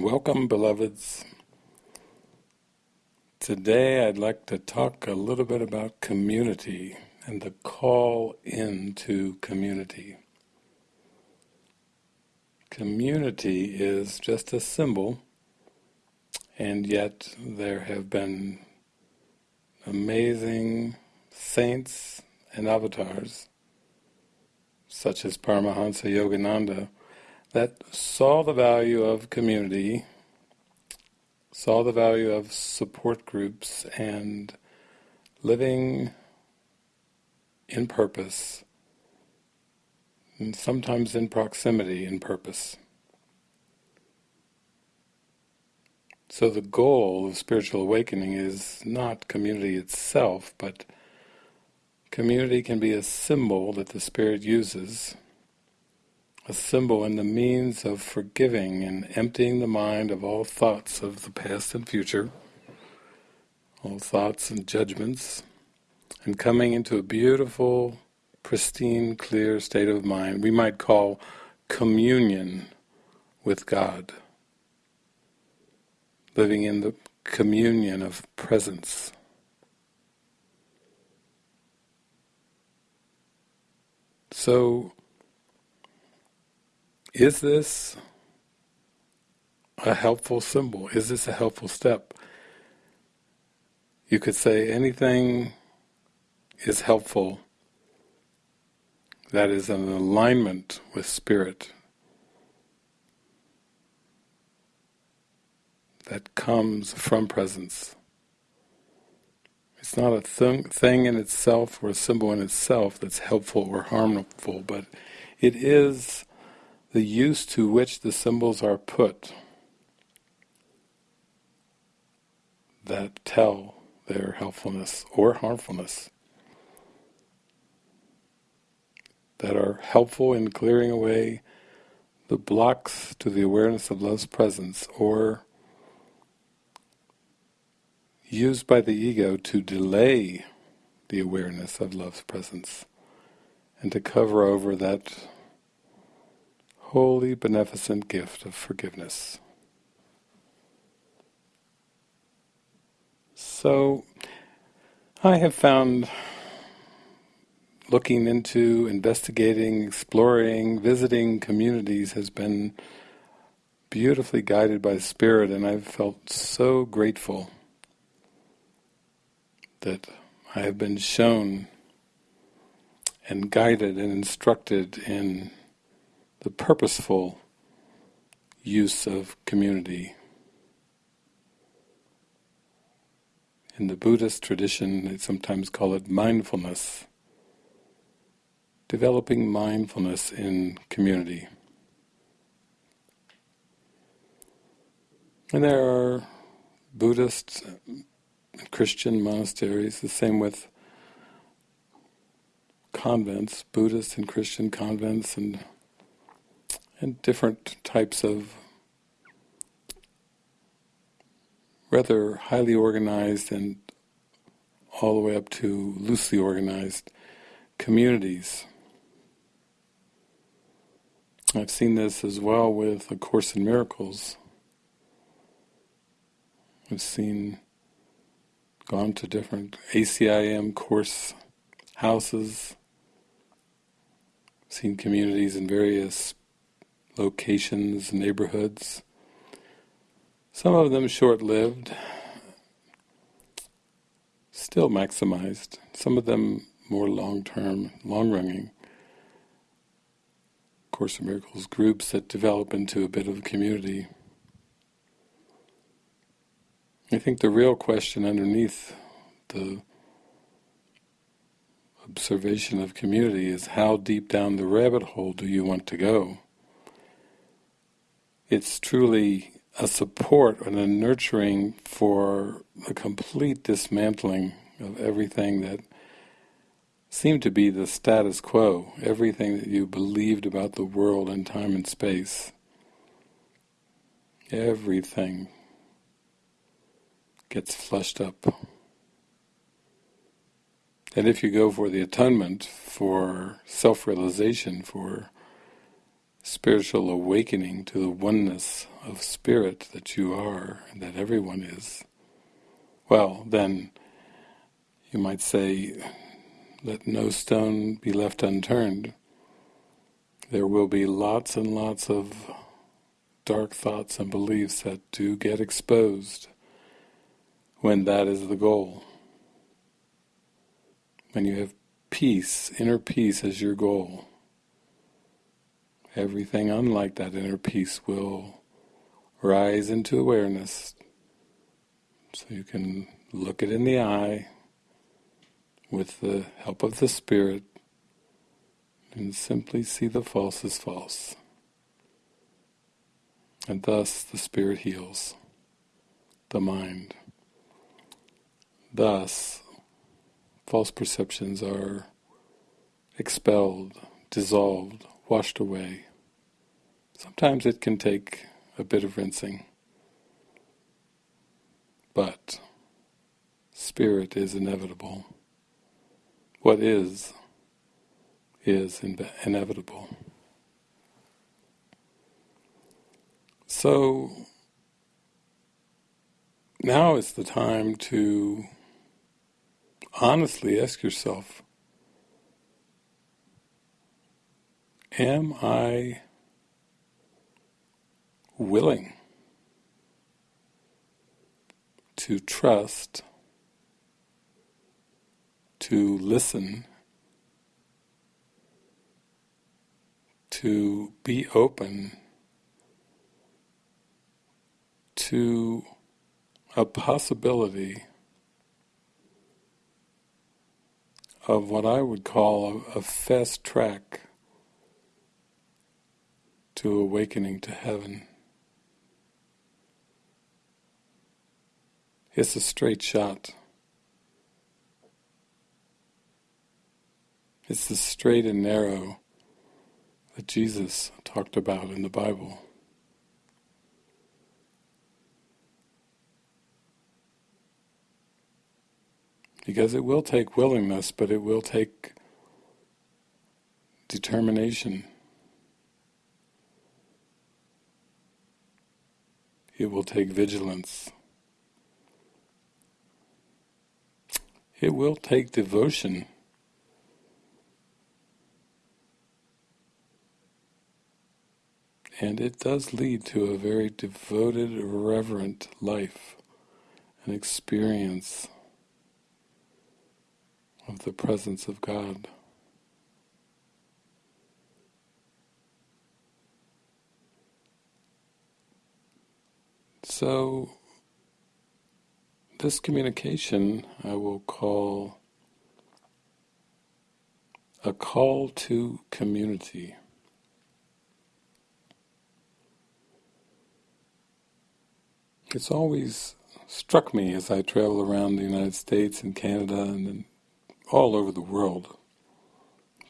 Welcome, beloveds. Today I'd like to talk a little bit about community and the call into community. Community is just a symbol, and yet there have been amazing saints and avatars, such as Paramahansa Yogananda, that saw the value of community, saw the value of support groups and living in purpose, and sometimes in proximity in purpose. So the goal of spiritual awakening is not community itself, but community can be a symbol that the Spirit uses a symbol and the means of forgiving and emptying the mind of all thoughts of the past and future, all thoughts and judgments, and coming into a beautiful, pristine, clear state of mind we might call communion with God, living in the communion of presence. So, is this a helpful symbol? Is this a helpful step? You could say anything is helpful that is an alignment with spirit, that comes from presence. It's not a th thing in itself or a symbol in itself that's helpful or harmful, but it is the use to which the symbols are put that tell their helpfulness or harmfulness, that are helpful in clearing away the blocks to the awareness of love's presence, or used by the ego to delay the awareness of love's presence, and to cover over that holy, beneficent gift of forgiveness. So, I have found looking into, investigating, exploring, visiting communities has been beautifully guided by Spirit and I've felt so grateful that I have been shown and guided and instructed in the purposeful use of community. In the Buddhist tradition, they sometimes call it mindfulness, developing mindfulness in community. And there are Buddhist and Christian monasteries, the same with convents, Buddhist and Christian convents and and different types of rather highly organized and all the way up to loosely organized communities. I've seen this as well with A Course in Miracles. I've seen, gone to different ACIM course houses, seen communities in various locations, neighborhoods. Some of them short-lived, still maximized. Some of them more long-term, long-running. Course of Miracles groups that develop into a bit of a community. I think the real question underneath the observation of community is how deep down the rabbit hole do you want to go? It's truly a support and a nurturing for the complete dismantling of everything that seemed to be the status quo, everything that you believed about the world and time and space. Everything gets flushed up. And if you go for the atonement, for self-realization, for spiritual awakening to the oneness of spirit that you are and that everyone is, well, then you might say, let no stone be left unturned. There will be lots and lots of dark thoughts and beliefs that do get exposed when that is the goal. When you have peace, inner peace as your goal, everything unlike that inner peace will rise into awareness so you can look it in the eye with the help of the Spirit and simply see the false as false. And thus the Spirit heals the mind. Thus, false perceptions are expelled, dissolved, washed away. Sometimes it can take a bit of rinsing, but spirit is inevitable. What is, is inevitable. So, now is the time to honestly ask yourself, am I willing to trust, to listen, to be open to a possibility of what I would call a, a fast track to awakening to heaven. It's a straight shot. It's the straight and narrow that Jesus talked about in the Bible. Because it will take willingness, but it will take determination. It will take vigilance. It will take devotion. And it does lead to a very devoted, reverent life, an experience of the presence of God. So, this communication I will call a call to community. It's always struck me as I travel around the United States and Canada and all over the world,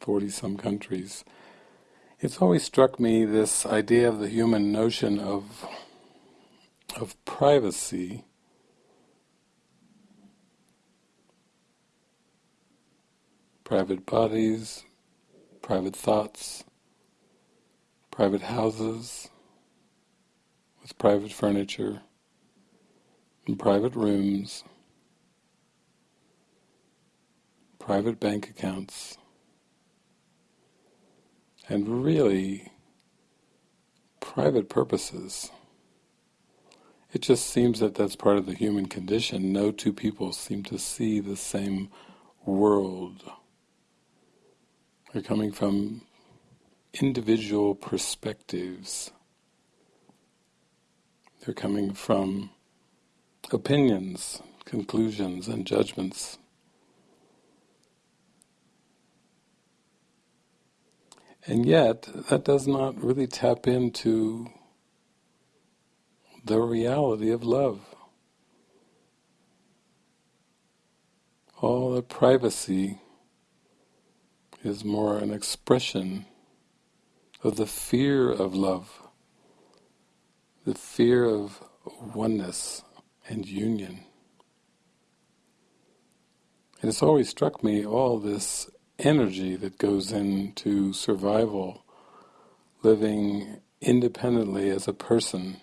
40 some countries. It's always struck me this idea of the human notion of of privacy private bodies, private thoughts, private houses with private furniture and private rooms private bank accounts, and really private purposes. It just seems that that's part of the human condition. No two people seem to see the same world. They're coming from individual perspectives. They're coming from opinions, conclusions, and judgments. And yet, that does not really tap into the reality of love. All the privacy is more an expression of the fear of love, the fear of oneness and union. And it's always struck me all this energy that goes into survival living independently as a person,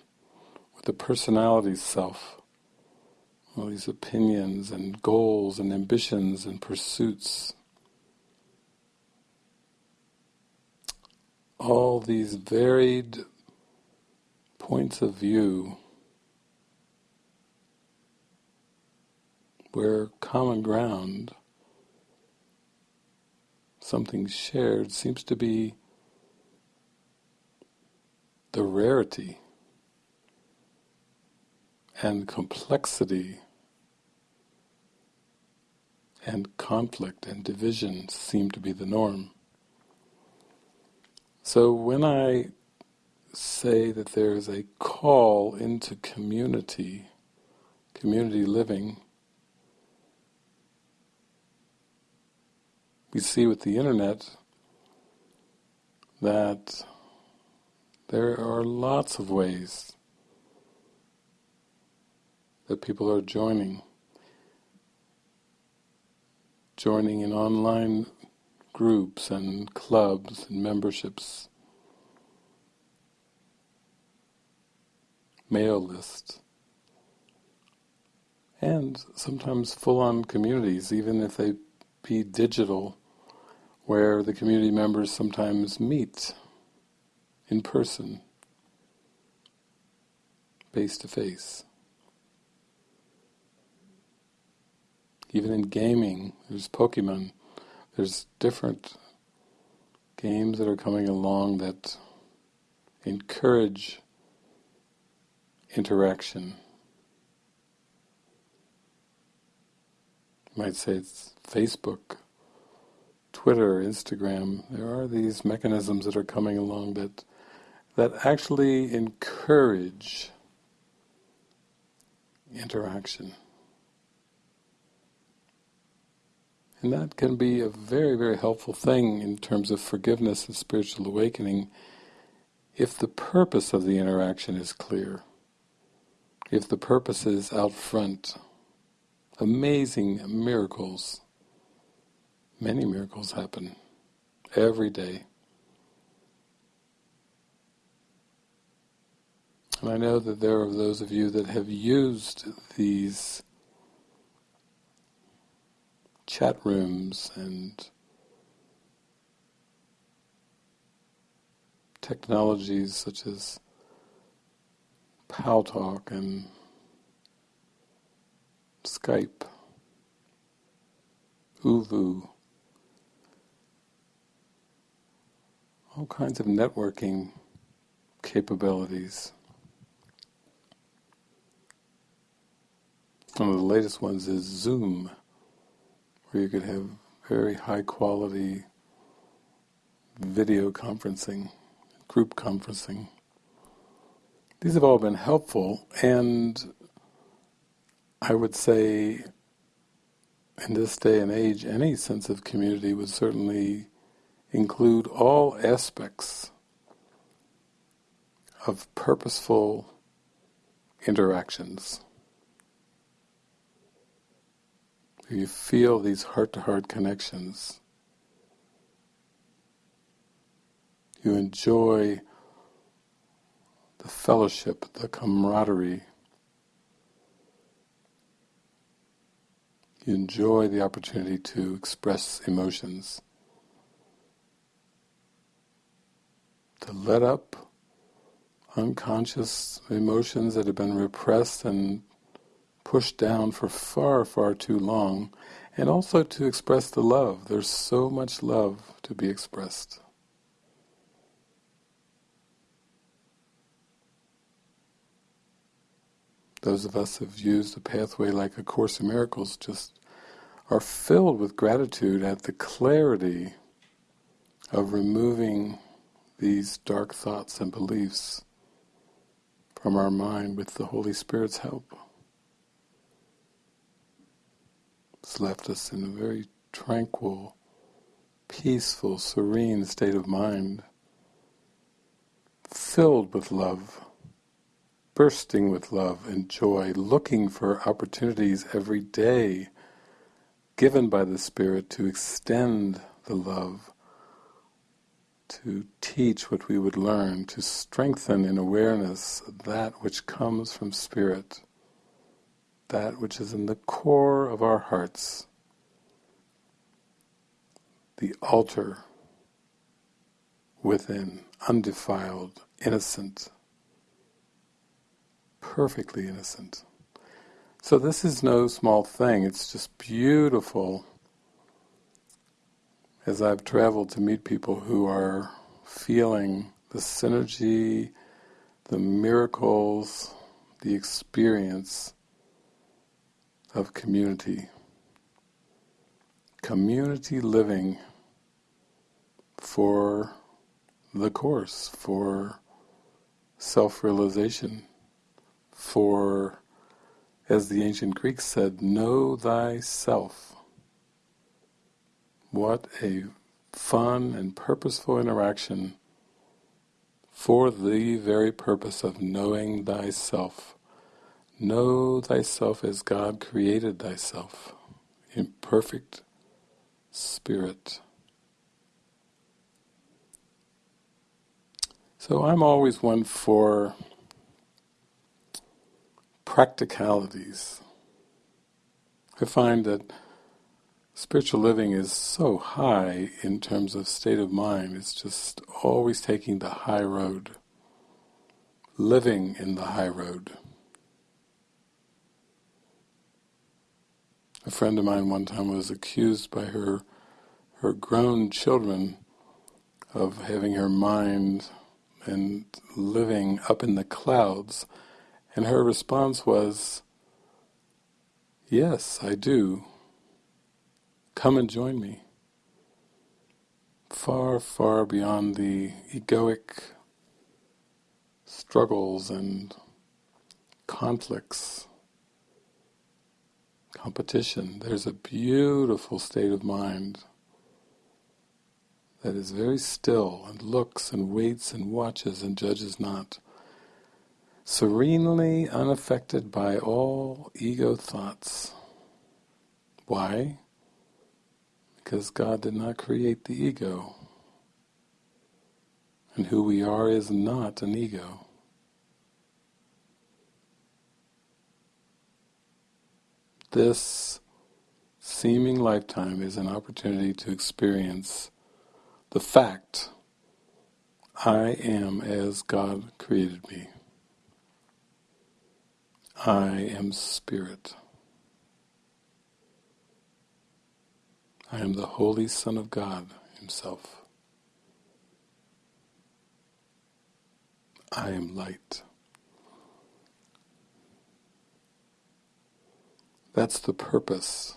a personality self, all these opinions and goals and ambitions and pursuits, all these varied points of view where common ground, something shared, seems to be the rarity and complexity and conflict and division seem to be the norm. So when I say that there is a call into community, community living, we see with the internet that there are lots of ways that people are joining. Joining in online groups and clubs and memberships, mail lists, and sometimes full-on communities, even if they be digital where the community members sometimes meet in person, face to face. Even in gaming, there's Pokemon, there's different games that are coming along that encourage interaction. You might say it's Facebook Twitter, Instagram, there are these mechanisms that are coming along that that actually encourage interaction. And that can be a very, very helpful thing in terms of forgiveness and spiritual awakening if the purpose of the interaction is clear, if the purpose is out front. Amazing miracles Many miracles happen every day. And I know that there are those of you that have used these chat rooms and technologies such as Paltalk and Skype, ooVoo, all kinds of networking capabilities. One of the latest ones is Zoom, where you could have very high quality video conferencing, group conferencing. These have all been helpful and I would say in this day and age any sense of community would certainly include all aspects of purposeful interactions. You feel these heart-to-heart connections. You enjoy the fellowship, the camaraderie. You enjoy the opportunity to express emotions. to let up unconscious emotions that have been repressed and pushed down for far, far too long, and also to express the love. There's so much love to be expressed. Those of us who have used the pathway like A Course in Miracles just are filled with gratitude at the clarity of removing these dark thoughts and beliefs from our mind with the Holy Spirit's help. It's left us in a very tranquil, peaceful, serene state of mind, filled with love, bursting with love and joy, looking for opportunities every day given by the Spirit to extend the love to teach what we would learn, to strengthen in awareness that which comes from Spirit, that which is in the core of our hearts, the altar within, undefiled, innocent, perfectly innocent. So this is no small thing, it's just beautiful. As I've traveled to meet people who are feeling the synergy, the miracles, the experience of community. Community living for the Course, for self-realization, for, as the ancient Greeks said, know thyself. What a fun and purposeful interaction for the very purpose of knowing thyself. Know thyself as God created thyself, in perfect spirit. So I'm always one for practicalities. I find that spiritual living is so high in terms of state of mind. It's just always taking the high road, living in the high road. A friend of mine one time was accused by her her grown children of having her mind and living up in the clouds, and her response was, yes, I do. Come and join me. Far, far beyond the egoic struggles and conflicts, competition. There's a beautiful state of mind that is very still and looks and waits and watches and judges not. Serenely unaffected by all ego thoughts. Why? because God did not create the ego. And who we are is not an ego. This seeming lifetime is an opportunity to experience the fact I am as God created me. I am spirit. I am the Holy Son of God Himself. I am light. That's the purpose.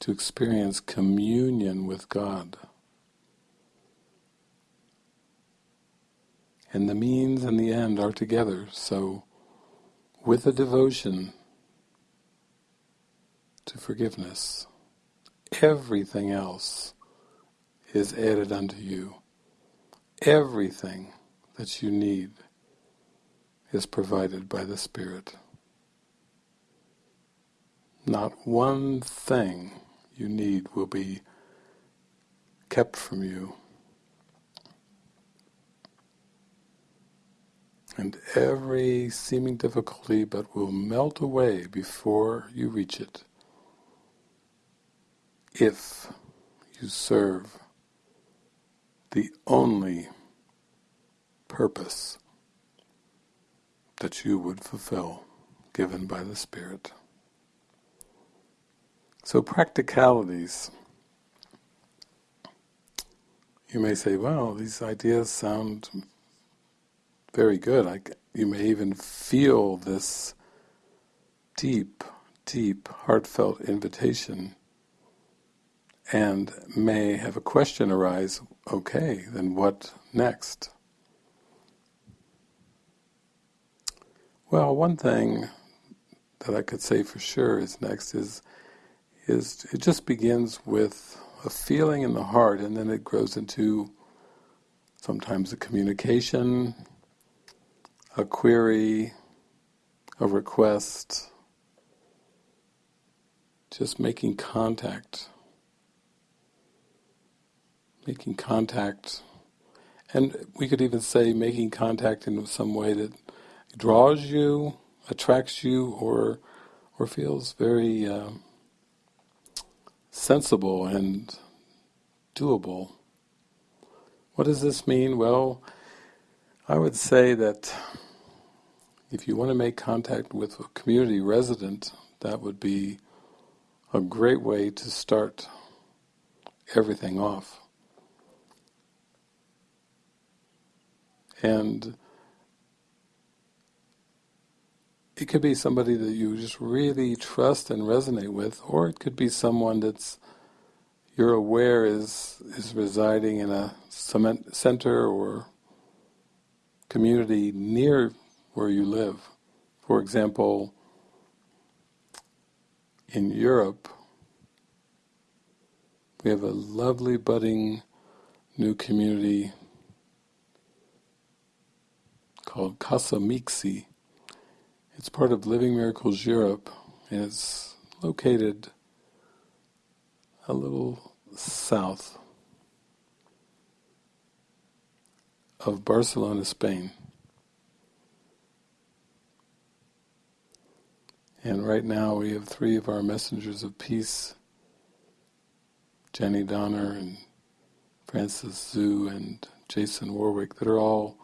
To experience communion with God. And the means and the end are together, so with a devotion to forgiveness. Everything else is added unto you. Everything that you need is provided by the Spirit. Not one thing you need will be kept from you. And every seeming difficulty but will melt away before you reach it if you serve the only purpose that you would fulfill given by the Spirit. So practicalities. You may say, well, these ideas sound very good. I, you may even feel this deep, deep, heartfelt invitation and may have a question arise, okay, then what next? Well, one thing that I could say for sure is next is is it just begins with a feeling in the heart and then it grows into sometimes a communication, a query, a request, just making contact making contact, and we could even say making contact in some way that draws you, attracts you, or or feels very uh, sensible and doable. What does this mean? Well, I would say that if you want to make contact with a community resident, that would be a great way to start everything off. And it could be somebody that you just really trust and resonate with, or it could be someone that's you're aware is is residing in a cement center or community near where you live. For example, in Europe, we have a lovely budding new community called Casa Mixi. It's part of Living Miracles Europe and it's located a little south of Barcelona, Spain. And right now we have three of our messengers of peace, Jenny Donner and Francis Zhu and Jason Warwick, that are all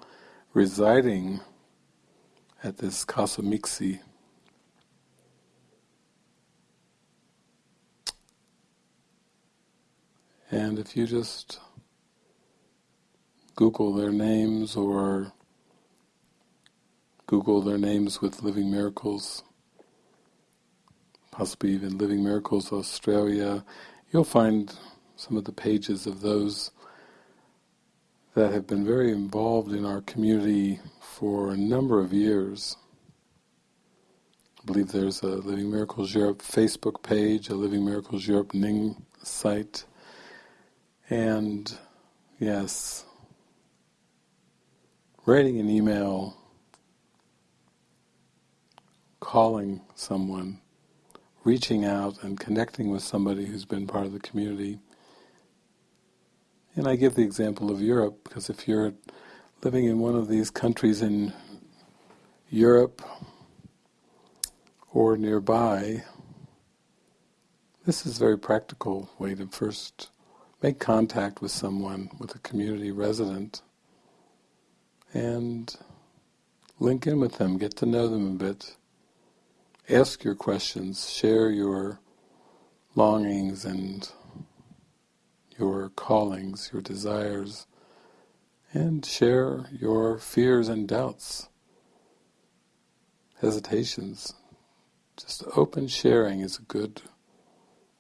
residing at this Casa Mixi. And if you just Google their names or Google their names with Living Miracles, possibly even Living Miracles Australia, you'll find some of the pages of those that have been very involved in our community for a number of years. I believe there's a Living Miracles Europe Facebook page, a Living Miracles Europe Ning site, and yes, writing an email, calling someone, reaching out and connecting with somebody who's been part of the community. And I give the example of Europe because if you're living in one of these countries in Europe or nearby, this is a very practical way to first make contact with someone, with a community resident, and link in with them, get to know them a bit, ask your questions, share your longings and your callings, your desires, and share your fears and doubts, hesitations. Just open sharing is a good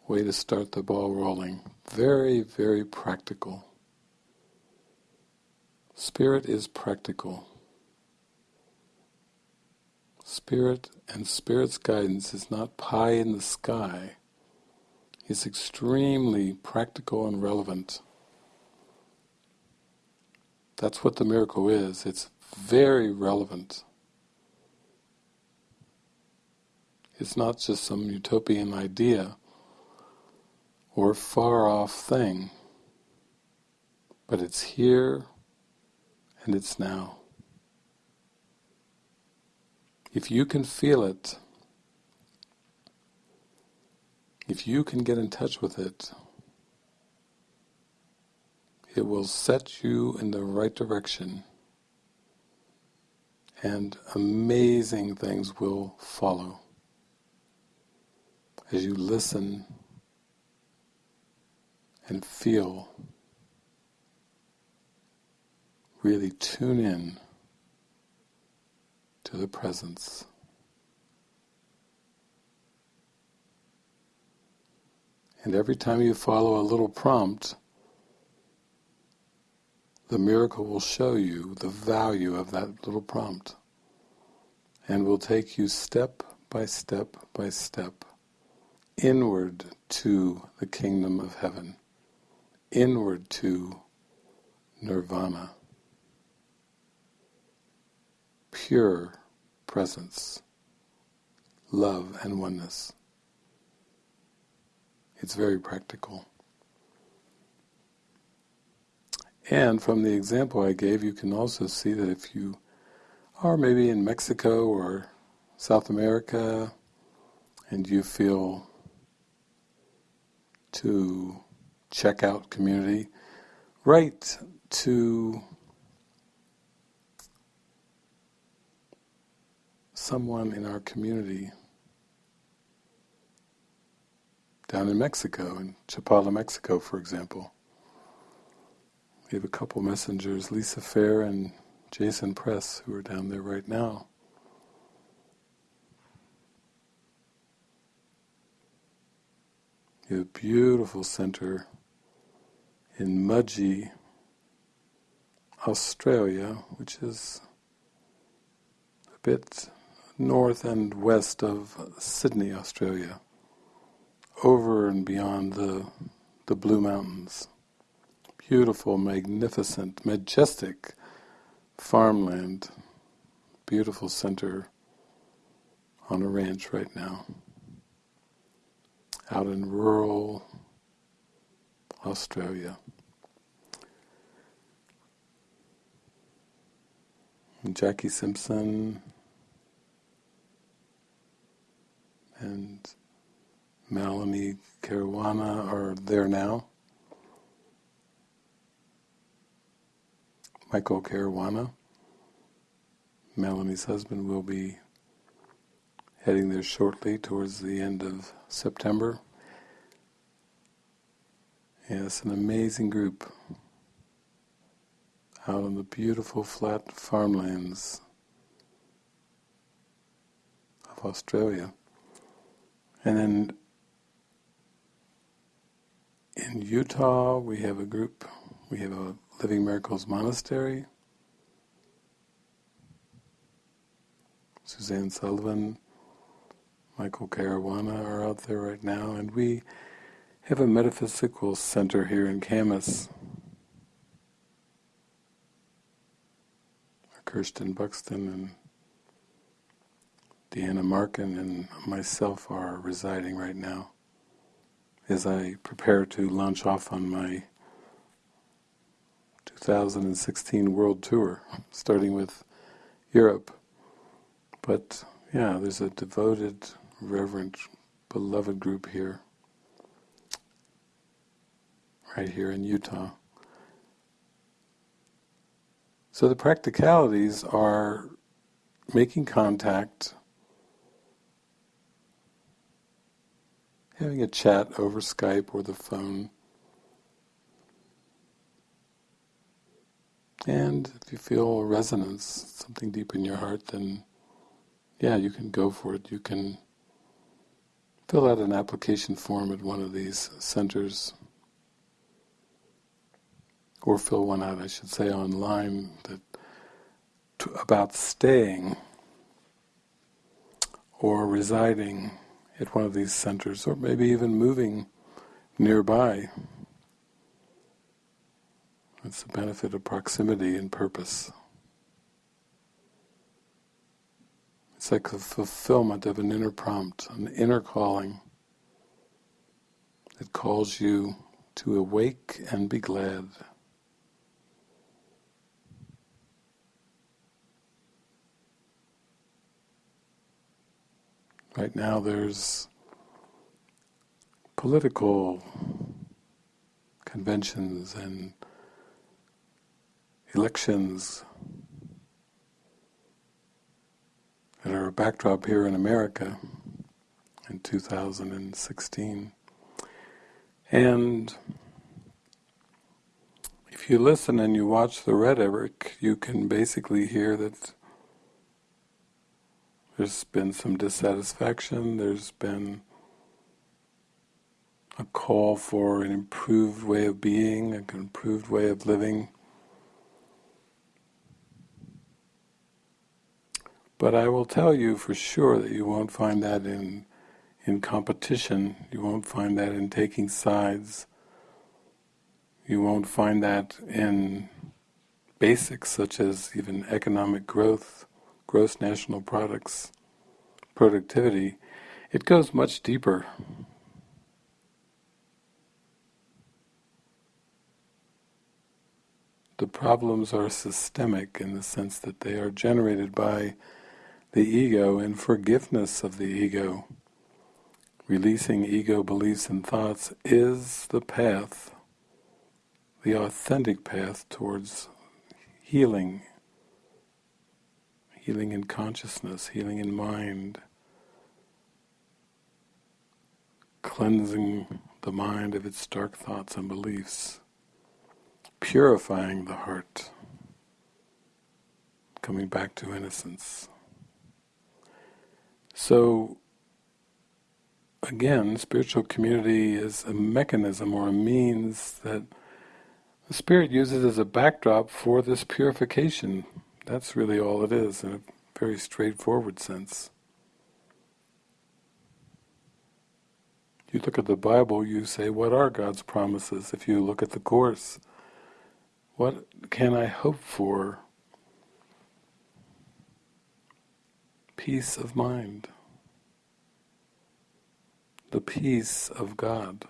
way to start the ball rolling. Very, very practical. Spirit is practical. Spirit and Spirit's guidance is not pie in the sky. It's extremely practical and relevant. That's what the miracle is. It's very relevant. It's not just some utopian idea or far off thing, but it's here and it's now. If you can feel it, if you can get in touch with it, it will set you in the right direction and amazing things will follow as you listen and feel, really tune in to the presence. And every time you follow a little prompt, the miracle will show you the value of that little prompt and will take you step by step by step inward to the kingdom of heaven, inward to nirvana pure presence, love and oneness. It's very practical. And from the example I gave, you can also see that if you are maybe in Mexico or South America and you feel to check out community, write to someone in our community down in Mexico, in Chapala, Mexico, for example. We have a couple messengers, Lisa Fair and Jason Press, who are down there right now. You have a beautiful center in Mudgee, Australia, which is a bit north and west of Sydney, Australia, over and beyond the, the Blue Mountains. Beautiful, magnificent, majestic farmland, beautiful center on a ranch right now, out in rural Australia. And Jackie Simpson and Melanie Caruana are there now. Michael Caruana, Melanie's husband, will be heading there shortly towards the end of September. Yes, an amazing group out on the beautiful flat farmlands of Australia. And then in Utah we have a group, we have a Living Miracles Monastery. Suzanne Sullivan, Michael Caruana are out there right now, and we have a metaphysical center here in Kamas. Kirsten Buxton and Deanna Markin and myself are residing right now as I prepare to launch off on my 2016 world tour, starting with Europe. But yeah, there's a devoted, reverent, beloved group here, right here in Utah. So the practicalities are making contact, having a chat over Skype or the phone, and if you feel a resonance, something deep in your heart, then yeah, you can go for it. You can fill out an application form at one of these centers. Or fill one out, I should say, online that to, about staying or residing at one of these centers, or maybe even moving nearby. It's the benefit of proximity and purpose. It's like the fulfillment of an inner prompt, an inner calling that calls you to awake and be glad. Right now there's political conventions and elections that are a backdrop here in America in 2016. And if you listen and you watch the rhetoric, you can basically hear that there's been some dissatisfaction, there's been a call for an improved way of being, an improved way of living. But I will tell you for sure that you won't find that in in competition, you won't find that in taking sides, you won't find that in basics such as even economic growth gross national products, productivity, it goes much deeper. the problems are systemic in the sense that they are generated by the ego and forgiveness of the ego. Releasing ego beliefs and thoughts is the path, the authentic path towards healing, healing in consciousness, healing in mind, cleansing the mind of its dark thoughts and beliefs, purifying the heart, coming back to innocence. So, again, spiritual community is a mechanism or a means that the Spirit uses as a backdrop for this purification. That's really all it is in a very straightforward sense. You look at the Bible, you say, what are God's promises? If you look at the Course, what can I hope for? Peace of mind. The peace of God.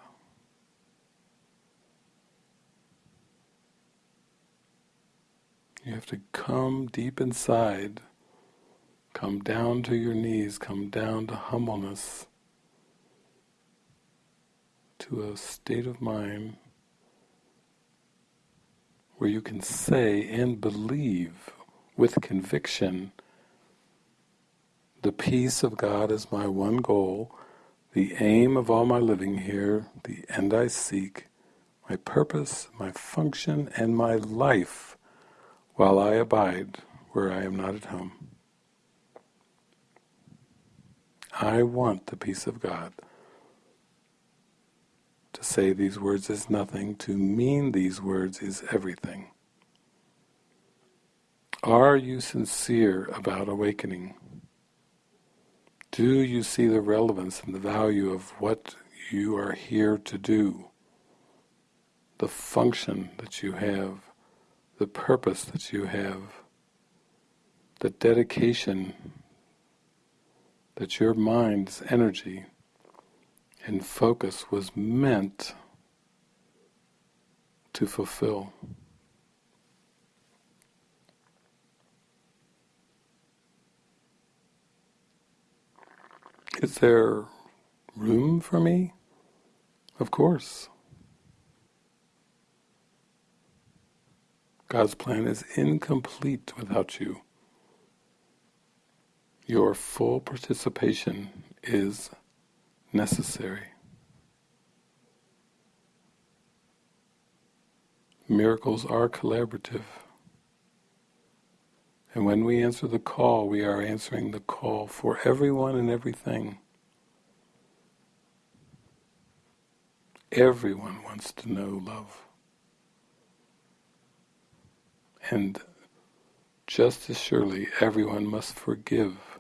You have to come deep inside, come down to your knees, come down to humbleness, to a state of mind where you can say and believe with conviction the peace of God is my one goal, the aim of all my living here, the end I seek, my purpose, my function, and my life while I abide where I am not at home. I want the peace of God. To say these words is nothing, to mean these words is everything. Are you sincere about awakening? Do you see the relevance and the value of what you are here to do? The function that you have, the purpose that you have, the dedication that your mind's energy and focus was meant to fulfill. Is there room for me? Of course. God's plan is incomplete without you. Your full participation is necessary. Miracles are collaborative. And when we answer the call, we are answering the call for everyone and everything. Everyone wants to know love. And just as surely, everyone must forgive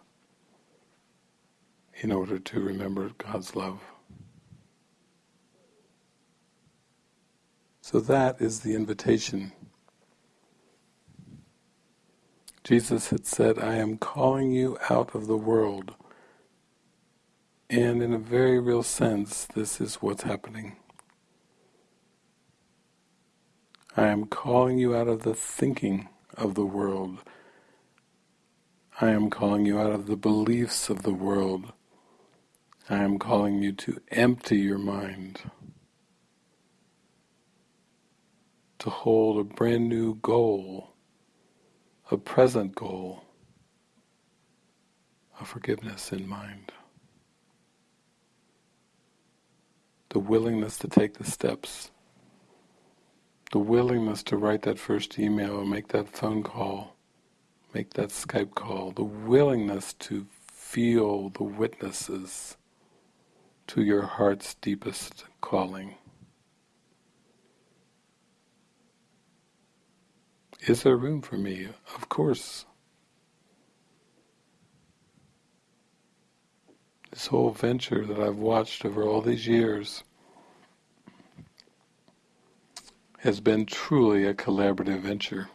in order to remember God's love. So that is the invitation. Jesus had said, I am calling you out of the world. And in a very real sense, this is what's happening. I am calling you out of the thinking of the world. I am calling you out of the beliefs of the world. I am calling you to empty your mind, to hold a brand new goal, a present goal of forgiveness in mind. The willingness to take the steps, the willingness to write that first email make that phone call, make that Skype call, the willingness to feel the witnesses to your heart's deepest calling. Is there room for me? Of course. This whole venture that I've watched over all these years has been truly a collaborative venture.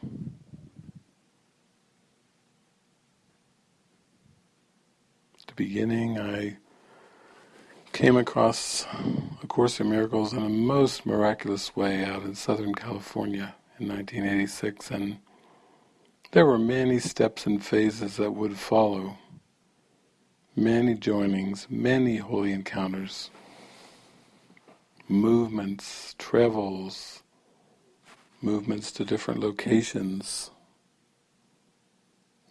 At the beginning I came across A Course in Miracles in a most miraculous way out in Southern California in 1986 and there were many steps and phases that would follow, many joinings, many holy encounters, movements, travels, movements to different locations,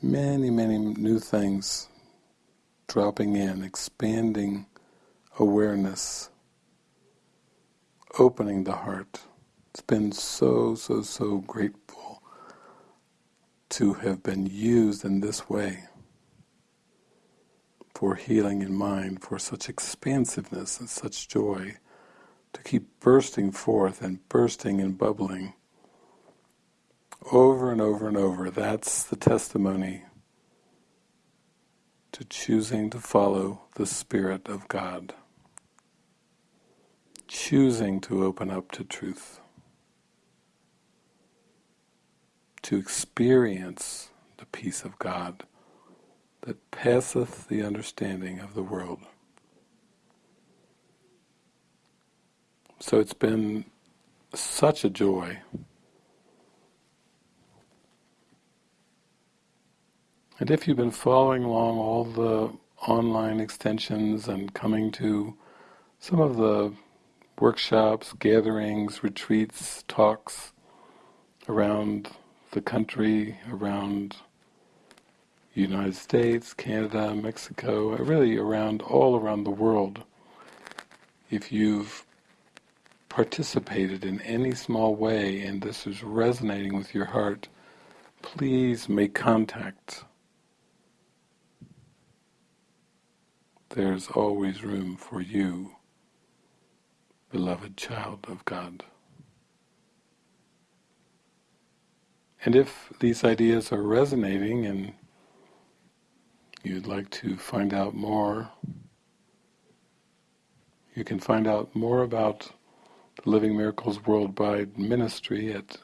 many, many new things dropping in, expanding awareness, opening the heart. It's been so, so, so grateful to have been used in this way for healing in mind, for such expansiveness and such joy, to keep bursting forth and bursting and bubbling over and over and over. That's the testimony to choosing to follow the Spirit of God, choosing to open up to truth, to experience the peace of God that passeth the understanding of the world. So it's been such a joy And if you've been following along all the online extensions and coming to some of the workshops, gatherings, retreats, talks around the country, around the United States, Canada, Mexico, really around all around the world, if you've participated in any small way and this is resonating with your heart, please make contact there's always room for you, beloved child of God. And if these ideas are resonating and you'd like to find out more, you can find out more about the Living Miracles Worldwide Ministry at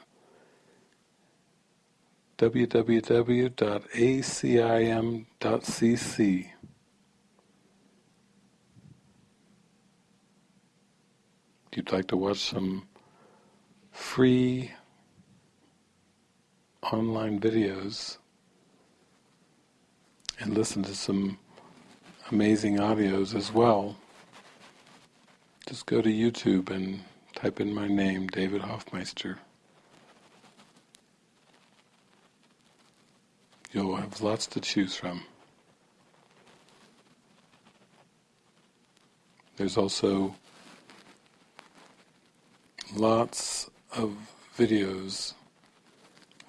www.acim.cc. you'd like to watch some free online videos and listen to some amazing audios as well, just go to YouTube and type in my name, David Hoffmeister. You'll have lots to choose from. There's also lots of videos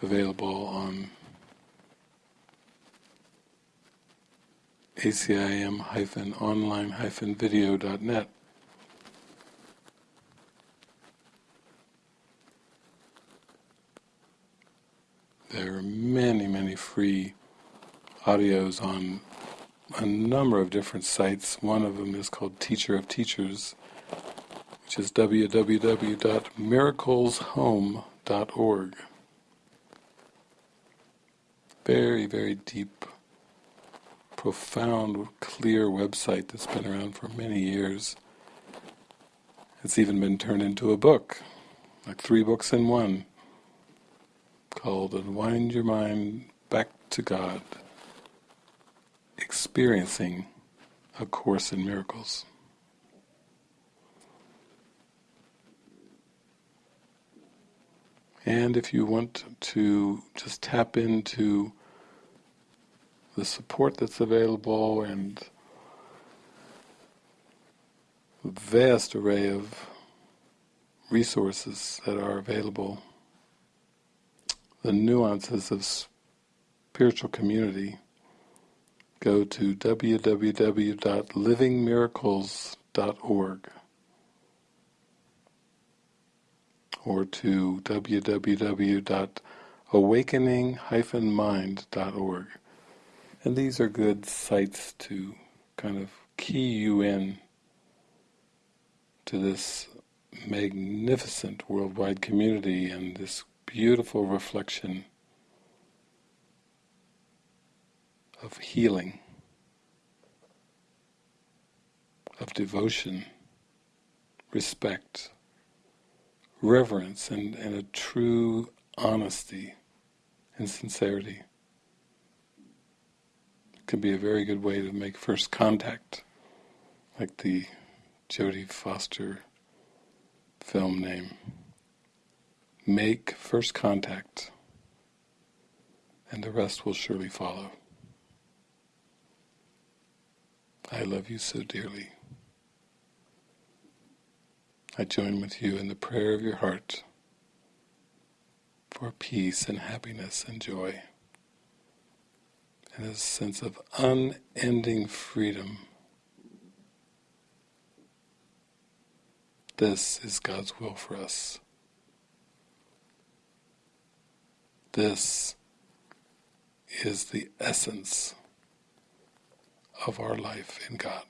available on acim-online-video.net. There are many, many free audios on a number of different sites. One of them is called Teacher of Teachers, which is www.miracleshome.org. Very, very deep, profound, clear website that's been around for many years. It's even been turned into a book, like three books in one, called Unwind Your Mind Back to God, Experiencing A Course in Miracles. And if you want to just tap into the support that's available and vast array of resources that are available, the nuances of spiritual community, go to www.livingmiracles.org. or to www.awakening-mind.org. And these are good sites to kind of key you in to this magnificent worldwide community and this beautiful reflection of healing, of devotion, respect, reverence and, and a true honesty and sincerity. It can be a very good way to make first contact, like the Jodie Foster film name. Make first contact, and the rest will surely follow. I love you so dearly. I join with you in the prayer of your heart for peace and happiness and joy and a sense of unending freedom. This is God's will for us. This is the essence of our life in God.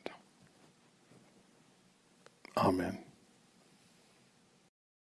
Amen.